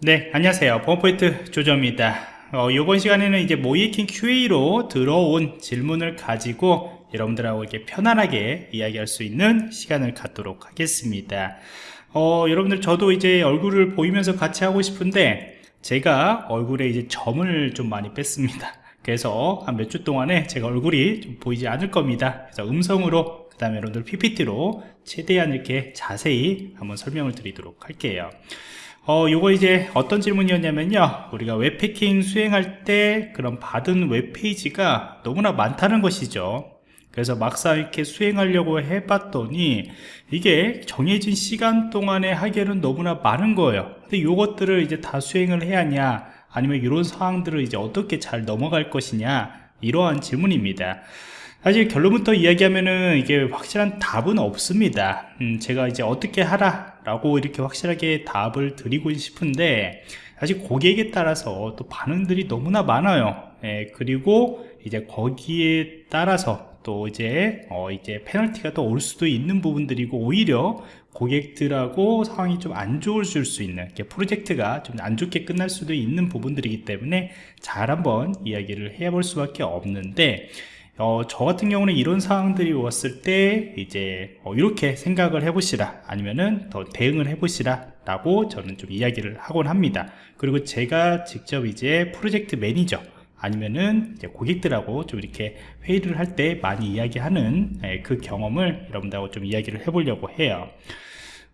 네, 안녕하세요. 범포인트 조조입니다. 어, 이번 시간에는 이제 모이킹 QA로 들어온 질문을 가지고 여러분들하고 이렇게 편안하게 이야기할 수 있는 시간을 갖도록 하겠습니다. 어, 여러분들 저도 이제 얼굴을 보이면서 같이 하고 싶은데 제가 얼굴에 이제 점을 좀 많이 뺐습니다. 그래서 한 몇 주 동안에 제가 얼굴이 좀 보이지 않을 겁니다. 그래서 음성으로 그 다음에 여러분들 PPT로 최대한 이렇게 자세히 한번 설명을 드리도록 할게요. 어, 요거 이제 어떤 질문이었냐면요. 우리가 웹패킹 수행할 때 그런 받은 웹페이지가 너무나 많다는 것이죠. 그래서 막상 이렇게 수행하려고 해봤더니 이게 정해진 시간 동안에 하기에는 너무나 많은 거예요. 근데 요것들을 이제 다 수행을 해야 하냐, 아니면 이런 상황들을 이제 어떻게 잘 넘어갈 것이냐, 이러한 질문입니다. 사실 결론부터 이야기하면은 이게 확실한 답은 없습니다. 음, 제가 이제 어떻게 하라 라고 이렇게 확실하게 답을 드리고 싶은데 사실 고객에 따라서 또 반응들이 너무나 많아요. 예, 그리고 이제 거기에 따라서 또 이제 어 이제 페널티가 또 올 수도 있는 부분들이고 오히려 고객들하고 상황이 좀 안 좋아질 수 있는 프로젝트가 좀 안 좋게 끝날 수도 있는 부분들이기 때문에 잘 한번 이야기를 해볼 수밖에 없는데 어, 저 같은 경우는 이런 상황들이 왔을 때 이제 어, 이렇게 생각을 해보시라. 아니면은 더 대응을 해보시라. 라고 저는 좀 이야기를 하곤 합니다. 그리고 제가 직접 이제 프로젝트 매니저 아니면은 이제 고객들하고 좀 이렇게 회의를 할 때 많이 이야기하는 예, 그 경험을 여러분들하고 좀 이야기를 해보려고 해요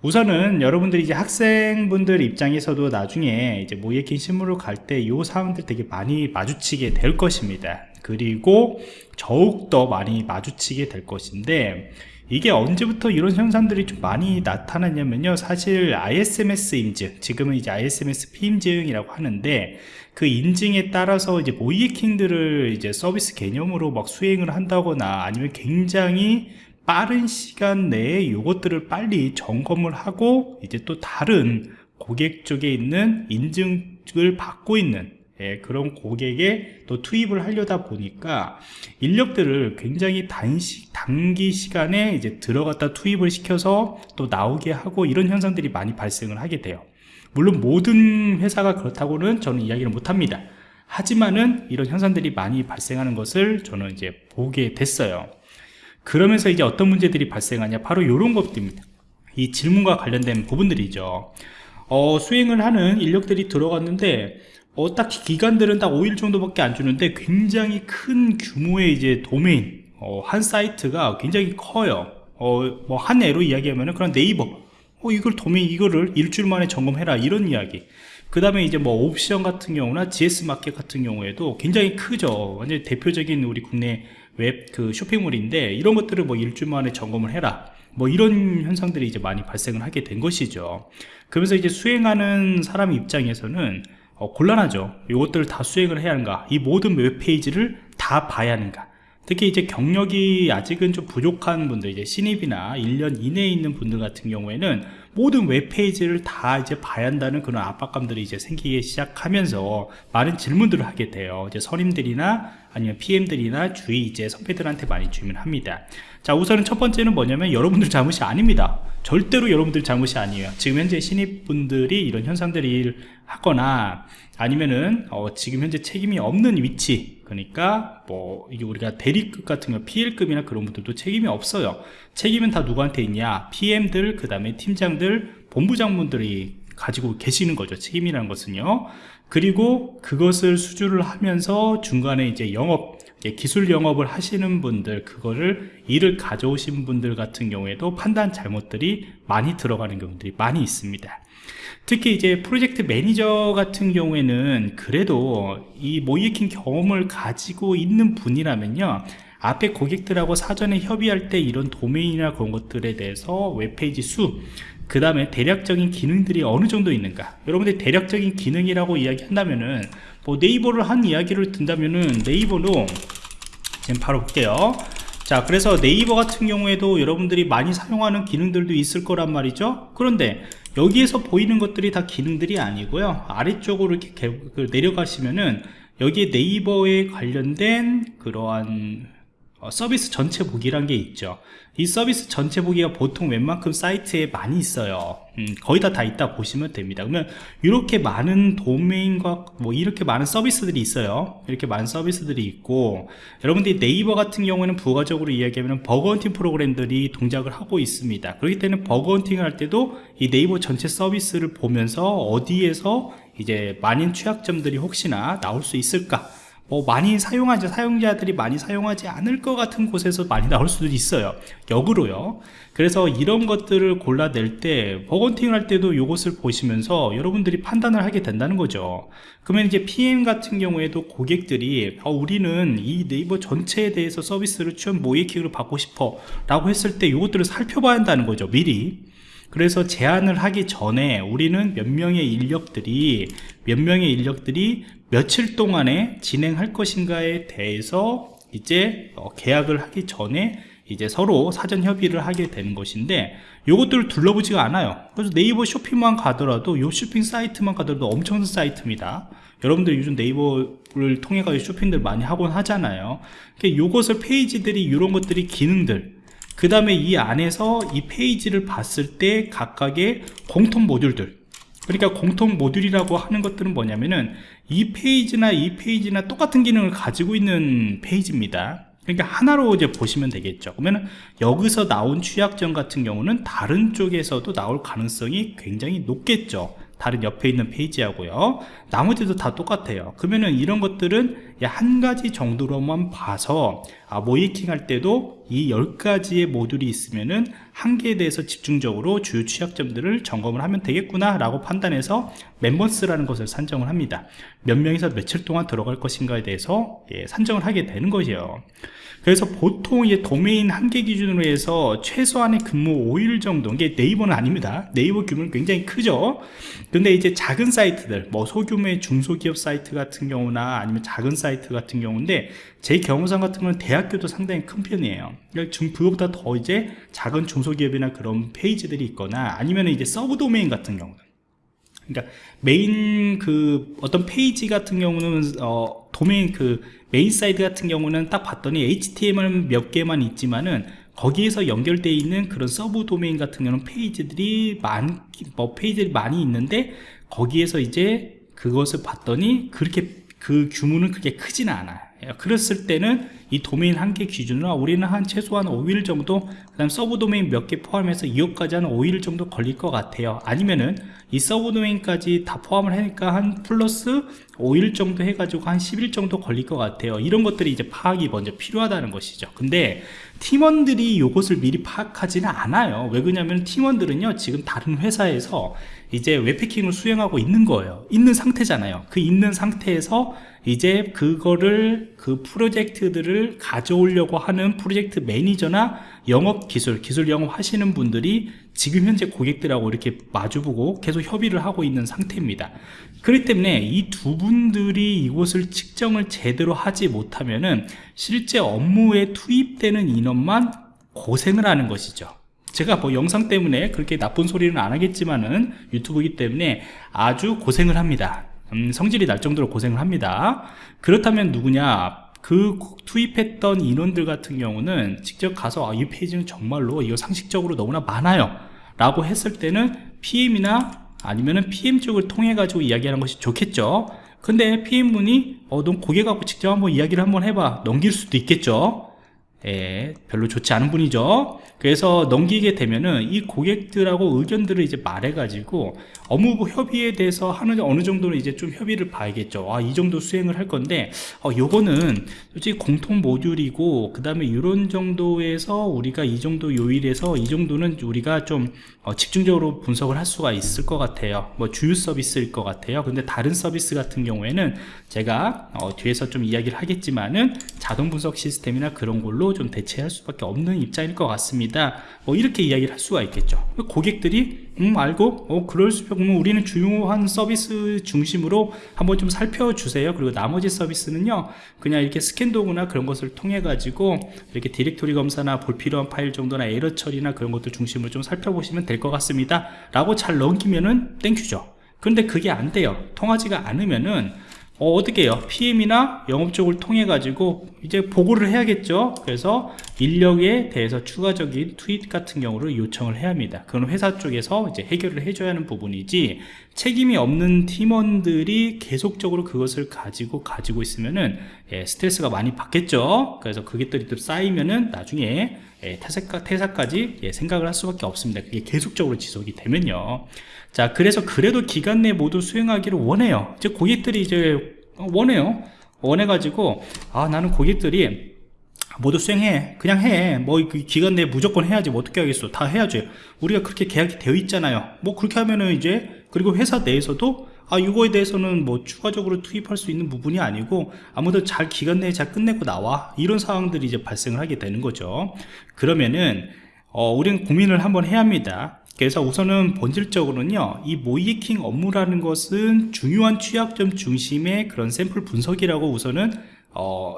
우선은 여러분들이 이제 학생분들 입장에서도 나중에 이제 모의킹 실무로 갈 때 이 사항들 되게 많이 마주치게 될 것입니다. 그리고 더욱더 많이 마주치게 될 것인데 이게 언제부터 이런 현상들이 좀 많이 나타났냐면요. 사실 ISMS 인증 지금은 이제 ISMS P 인증이라고 하는데 그 인증에 따라서 이제 모이킹들을 이제 서비스 개념으로 막 수행을 한다거나 아니면 굉장히 빠른 시간 내에 이것들을 빨리 점검을 하고 이제 또 다른 고객 쪽에 있는 인증을 받고 있는 예, 그런 고객에 또 투입을 하려다 보니까 인력들을 굉장히 단시, 단기 시간에 이제 들어갔다 투입을 시켜서 또 나오게 하고 이런 현상들이 많이 발생을 하게 돼요. 물론 모든 회사가 그렇다고는 저는 이야기를 못합니다. 하지만은 이런 현상들이 많이 발생하는 것을 저는 이제 보게 됐어요. 그러면서 이제 어떤 문제들이 발생하냐 바로 이런 것들입니다. 이 질문과 관련된 부분들이죠. 어, 수행을 하는 인력들이 들어갔는데 어, 딱 기간들은 딱 5일 정도밖에 안 주는데 굉장히 큰 규모의 이제 도메인 어, 한 사이트가 굉장히 커요. 어, 뭐한 예로 이야기하면은 그런 네이버 어, 이걸 도메인 이거를 일주일 만에 점검해라 이런 이야기. 그 다음에 이제 뭐 옥션 같은 경우나 G마켓 같은 경우에도 굉장히 크죠. 완전 대표적인 우리 국내 웹 그 쇼핑몰인데 이런 것들을 뭐 일주일 만에 점검을 해라. 뭐 이런 현상들이 이제 많이 발생을 하게 된 것이죠. 그러면서 이제 수행하는 사람 입장에서는 어, 곤란하죠 이것들을 다 수행을 해야 하는가 이 모든 웹페이지를 다 봐야 하는가 특히 이제 경력이 아직은 좀 부족한 분들 이제 신입이나 1년 이내에 있는 분들 같은 경우에는 모든 웹페이지를 다 이제 봐야 한다는 그런 압박감들이 이제 생기기 시작하면서 많은 질문들을 하게 돼요. 이제 선임들이나 아니면 PM들이나 주위 이제 선배들한테 많이 주문합니다. 자 우선은 첫 번째는 뭐냐면 여러분들 잘못이 아닙니다. 절대로 여러분들 잘못이 아니에요. 지금 현재 신입분들이 이런 현상들을 하거나 아니면은 어, 지금 현재 책임이 없는 위치 그러니까 뭐 이게 우리가 대리급 같은 거 PL급이나 그런 분들도 책임이 없어요. 책임은 다 누구한테 있냐? PM들 그 다음에 팀장들 본부장분들이 가지고 계시는 거죠. 책임이라는 것은요. 그리고 그것을 수주를 하면서 중간에 이제 영업 기술 영업을 하시는 분들 그거를 일을 가져오신 분들 같은 경우에도 판단 잘못들이 많이 들어가는 경우들이 많이 있습니다. 특히 이제 프로젝트 매니저 같은 경우에는 그래도 이 모의해킹 경험을 가지고 있는 분이라면요 앞에 고객들하고 사전에 협의할 때 이런 도메인이나 그런 것들에 대해서 웹페이지 수, 그 다음에 대략적인 기능들이 어느 정도 있는가 여러분들 대략적인 기능이라고 이야기한다면은 뭐 네이버를 한 이야기를 든다면은 네이버로 지금 바로 볼게요. 자 그래서 네이버 같은 경우에도 여러분들이 많이 사용하는 기능들도 있을 거란 말이죠. 그런데 여기에서 보이는 것들이 다 기능들이 아니고요. 아래쪽으로 이렇게 그 내려가시면은 여기에 네이버에 관련된 그러한 어, 서비스 전체 보기란 게 있죠. 이 서비스 전체 보기가 보통 웬만큼 사이트에 많이 있어요. 음, 거의 다 다 있다 보시면 됩니다. 그러면 이렇게 많은 도메인과 뭐 이렇게 많은 서비스들이 있어요. 이렇게 많은 서비스들이 있고 여러분들이 네이버 같은 경우에는 부가적으로 이야기하면 버거헌팅 프로그램들이 동작을 하고 있습니다. 그렇기 때문에 버거헌팅을 할 때도 이 네이버 전체 서비스를 보면서 어디에서 이제 많은 취약점들이 혹시나 나올 수 있을까 뭐 많이 사용하지 사용자들이 많이 사용하지 않을 것 같은 곳에서 많이 나올 수도 있어요. 역으로요. 그래서 이런 것들을 골라낼 때 버건팅을 할 때도 이것을 보시면서 여러분들이 판단을 하게 된다는 거죠. 그러면 이제 PM 같은 경우에도 고객들이 어, 우리는 이 네이버 전체에 대해서 서비스를 취업 모의킹을 받고 싶어 라고 했을 때 이것들을 살펴봐야 한다는 거죠 미리. 그래서 제안을 하기 전에 우리는 몇 명의 인력들이 몇 명의 인력들이 며칠 동안에 진행할 것인가에 대해서 이제 어, 계약을 하기 전에 이제 서로 사전 협의를 하게 되는 것인데 이것들을 둘러보지가 않아요. 그래서 네이버 쇼핑만 가더라도 이 쇼핑 사이트만 가더라도 엄청난 사이트입니다. 여러분들 요즘 네이버를 통해 가지고 쇼핑들 많이 하곤 하잖아요. 이것을 페이지들이 이런 것들이 기능들 그 다음에 이 안에서 이 페이지를 봤을 때 각각의 공통 모듈들. 그러니까 공통 모듈이라고 하는 것들은 뭐냐면은 이 페이지나 이 페이지나 똑같은 기능을 가지고 있는 페이지입니다. 그러니까 하나로 이제 보시면 되겠죠. 그러면 여기서 나온 취약점 같은 경우는 다른 쪽에서도 나올 가능성이 굉장히 높겠죠. 다른 옆에 있는 페이지하고요. 나머지도 다 똑같아요. 그러면은 이런 것들은 한 가지 정도로만 봐서 아, 모이킹 할 때도 이 10가지의 모듈이 있으면은 한 개에 대해서 집중적으로 주요 취약점들을 점검을 하면 되겠구나 라고 판단해서 멤버스라는 것을 산정을 합니다. 몇 명이서 며칠 동안 들어갈 것인가에 대해서 예, 산정을 하게 되는 것이에요 그래서 보통 이제 도메인 한 개 기준으로 해서 최소한의 근무 5일 정도 이게 네이버는 아닙니다. 네이버 규모는 굉장히 크죠. 근데 이제 작은 사이트들 뭐 소규모의 중소기업 사이트 같은 경우나 아니면 작은 사이트 같은 경우인데 제 경험상 같은 경우는 대학교도 상당히 큰 편이에요. 그러니까 그거보다 더 이제 작은 중소기업이나 그런 페이지들이 있거나 아니면 이제 서브 도메인 같은 경우는 그러니까 메인 그 어떤 페이지 같은 경우는 어 도메인 그 메인 사이트 같은 경우는 딱 봤더니 HTML 몇 개만 있지만은 거기에서 연결되어 있는 그런 서브 도메인 같은 경우는 페이지들이 많, 뭐 페이지들이 많이 있는데 거기에서 이제 그것을 봤더니 그렇게 그 규모는 그렇게 크지는 않아요 그랬을 때는 이 도메인 한 개 기준으로 우리는 한 최소한 5일 정도 그 다음 서브 도메인 몇 개 포함해서 이것까지 한 5일 정도 걸릴 것 같아요. 아니면은 이 서브 도메인까지 다 포함을 하니까 한 플러스 5일 정도 해가지고 한 10일 정도 걸릴 것 같아요. 이런 것들이 이제 파악이 먼저 필요하다는 것이죠. 근데 팀원들이 이것을 미리 파악하지는 않아요. 왜 그러냐면 팀원들은요 지금 다른 회사에서 이제 웹해킹을 수행하고 있는 거예요. 있는 상태잖아요. 그 있는 상태에서 이제 그거를 그 프로젝트들을 가져오려고 하는 프로젝트 매니저나 영업 기술 기술 영업 하시는 분들이 지금 현재 고객들하고 이렇게 마주보고 계속 협의를 하고 있는 상태입니다. 그렇기 때문에 이 두 분들이 이곳을 측정을 제대로 하지 못하면은 실제 업무에 투입되는 인원만 고생을 하는 것이죠 제가 뭐 영상 때문에 그렇게 나쁜 소리는 안 하겠지만은 유튜브이기 때문에 아주 고생을 합니다. 음, 성질이 날 정도로 고생을 합니다. 그렇다면 누구냐? 그 투입했던 인원들 같은 경우는 직접 가서 아, 이 페이지는 정말로 이거 상식적으로 너무나 많아요. 라고 했을 때는 PM이나 아니면은 PM 쪽을 통해 가지고 이야기하는 것이 좋겠죠. 근데 PM분이 어, 넌 고객하고 직접 한번 이야기를 한번 해봐. 넘길 수도 있겠죠 예, 별로 좋지 않은 분이죠. 그래서 넘기게 되면은 이 고객들하고 의견들을 이제 말해가지고 업무 협의에 대해서 하는 어느 정도는 이제 좀 협의를 봐야겠죠. 아, 이 정도 수행을 할 건데 어, 요거는 솔직히 공통 모듈이고 그 다음에 이런 정도에서 우리가 이 정도 요일에서 이 정도는 우리가 좀 어, 집중적으로 분석을 할 수가 있을 것 같아요. 뭐 주요 서비스일 것 같아요. 근데 다른 서비스 같은 경우에는 제가 어, 뒤에서 좀 이야기를 하겠지만은 자동 분석 시스템이나 그런 걸로 좀 대체할 수밖에 없는 입장일 것 같습니다. 뭐 이렇게 이야기를 할 수가 있겠죠. 고객들이 음 알고 어 그럴 수 있으면 우리는 중요한 서비스 중심으로 한번 좀 살펴주세요. 그리고 나머지 서비스는요 그냥 이렇게 스캔 도구나 그런 것을 통해 가지고 이렇게 디렉토리 검사나 불필요한 파일 정도나 에러 처리나 그런 것들 중심으로 좀 살펴보시면 될 것 같습니다. 라고 잘 넘기면은 thank you죠. 근데 그게 안 돼요. 통하지가 않으면은 어, 어떻게 해요? PM이나 영업 쪽을 통해 가지고 이제 보고를 해야겠죠. 그래서 인력에 대해서 추가적인 트윗 같은 경우를 요청을 해야 합니다. 그건 회사 쪽에서 이제 해결을 해줘야 하는 부분이지 책임이 없는 팀원들이 계속적으로 그것을 가지고 가지고 있으면은 예, 스트레스가 많이 받겠죠. 그래서 그것들이 또 쌓이면은 나중에 예, 퇴사까, 퇴사까지 예, 생각을 할 수밖에 없습니다. 그게 계속적으로 지속이 되면요. 자, 그래서 그래도 기간 내 모두 수행하기를 원해요. 이제 고객들이 이제 원해요. 원해가지고, 아, 나는 고객들이 모두 수행해. 그냥 해. 뭐, 그 기간 내에 무조건 해야지. 뭐 어떻게 하겠어. 다 해야지. 우리가 그렇게 계약이 되어 있잖아요. 뭐 그렇게 하면은 이제, 그리고 회사 내에서도, 아, 이거에 대해서는 뭐 추가적으로 투입할 수 있는 부분이 아니고, 아무도 잘 기간 내에 잘 끝내고 나와. 이런 상황들이 이제 발생을 하게 되는 거죠. 그러면은, 어, 우리는 고민을 한번 해야 합니다. 그래서 우선은 본질적으로는요 이 모이킹 업무라는 것은 중요한 취약점 중심의 그런 샘플 분석이라고 우선은 어,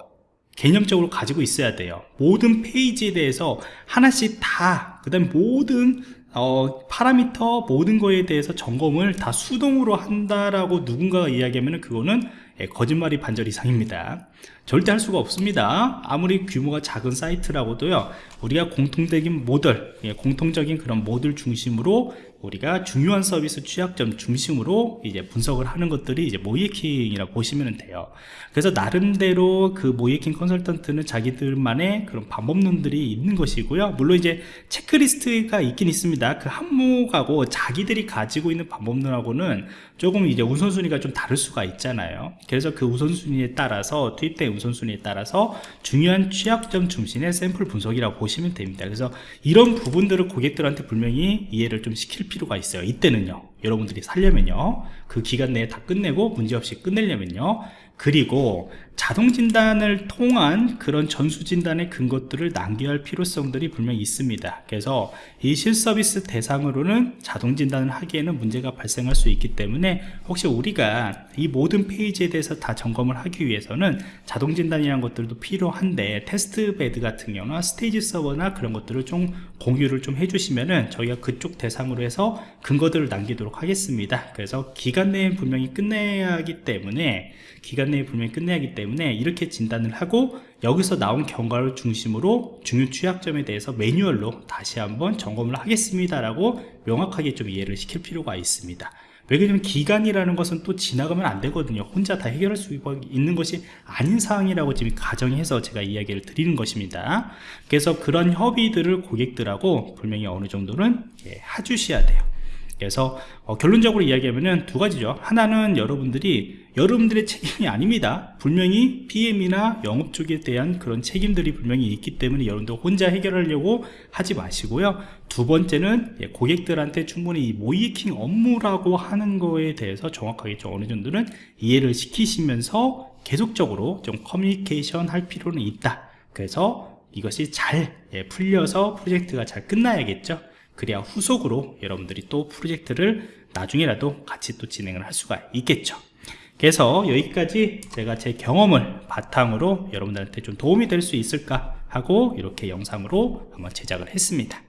개념적으로 가지고 있어야 돼요. 모든 페이지에 대해서 하나씩 다 그 다음 모든 어, 파라미터 모든 거에 대해서 점검을 다 수동으로 한다라고 누군가가 이야기하면 그거는 예, 거짓말이 반절 이상입니다. 절대 할 수가 없습니다. 아무리 규모가 작은 사이트라고도요 우리가 공통적인 모델 예, 공통적인 그런 모델 중심으로 우리가 중요한 서비스 취약점 중심으로 이제 분석을 하는 것들이 이제 모이킹이라고 보시면 돼요. 그래서 나름대로 그 모이킹 컨설턴트는 자기들만의 그런 방법론들이 있는 것이고요. 물론 이제 체크리스트가 있긴 있습니다. 그 항목하고 자기들이 가지고 있는 방법론하고는 조금 이제 우선순위가 좀 다를 수가 있잖아요. 그래서 그 우선순위에 따라서 투입된 우선순위에 따라서 중요한 취약점 중심의 샘플 분석이라고 보시면 됩니다. 그래서 이런 부분들을 고객들한테 분명히 이해를 좀 시킬 필요가 있어요. 이때는요 여러분들이 살려면요 그 기간 내에 다 끝내고 문제없이 끝내려면요 그리고 자동 진단을 통한 그런 전수 진단의 근거들을 남겨야 할 필요성들이 분명히 있습니다. 그래서 이 실서비스 대상으로는 자동 진단을 하기에는 문제가 발생할 수 있기 때문에 혹시 우리가 이 모든 페이지에 대해서 다 점검을 하기 위해서는 자동 진단이라는 것들도 필요한데 test bed 같은 경우나 stage 서버나 그런 것들을 좀 공유를 좀 해주시면은 저희가 그쪽 대상으로 해서 근거들을 남기도록 하겠습니다. 그래서 기간 내에 분명히 끝내야 하기 때문에 기간 내에 분명히 끝내야 하기 때문에 이렇게 진단을 하고 여기서 나온 결과를 중심으로 중요 취약점에 대해서 매뉴얼로 다시 한번 점검을 하겠습니다 라고 명확하게 좀 이해를 시킬 필요가 있습니다. 왜냐면 기간이라는 것은 또 지나가면 안 되거든요. 혼자 다 해결할 수 있는 것이 아닌 상황이라고 지금 가정해서 제가 이야기를 드리는 것입니다. 그래서 그런 협의들을 고객들하고 분명히 어느 정도는 예, 해주셔야 돼요 그래서 어, 결론적으로 이야기하면 두 가지죠. 하나는 여러분들이 여러분들의 책임이 아닙니다. 분명히 PM이나 영업 쪽에 대한 그런 책임들이 분명히 있기 때문에 여러분들 혼자 해결하려고 하지 마시고요. 두 번째는 예, 고객들한테 충분히 이 모이킹 업무라고 하는 거에 대해서 정확하게 좀 어느 정도는 이해를 시키시면서 계속적으로 좀 커뮤니케이션 할 필요는 있다. 그래서 이것이 잘 예, 풀려서 프로젝트가 잘 끝나야겠죠 그래야 후속으로 여러분들이 또 프로젝트를 나중에라도 같이 또 진행을 할 수가 있겠죠. 그래서 여기까지 제가 제 경험을 바탕으로 여러분들한테 좀 도움이 될 수 있을까 하고 이렇게 영상으로 한번 제작을 했습니다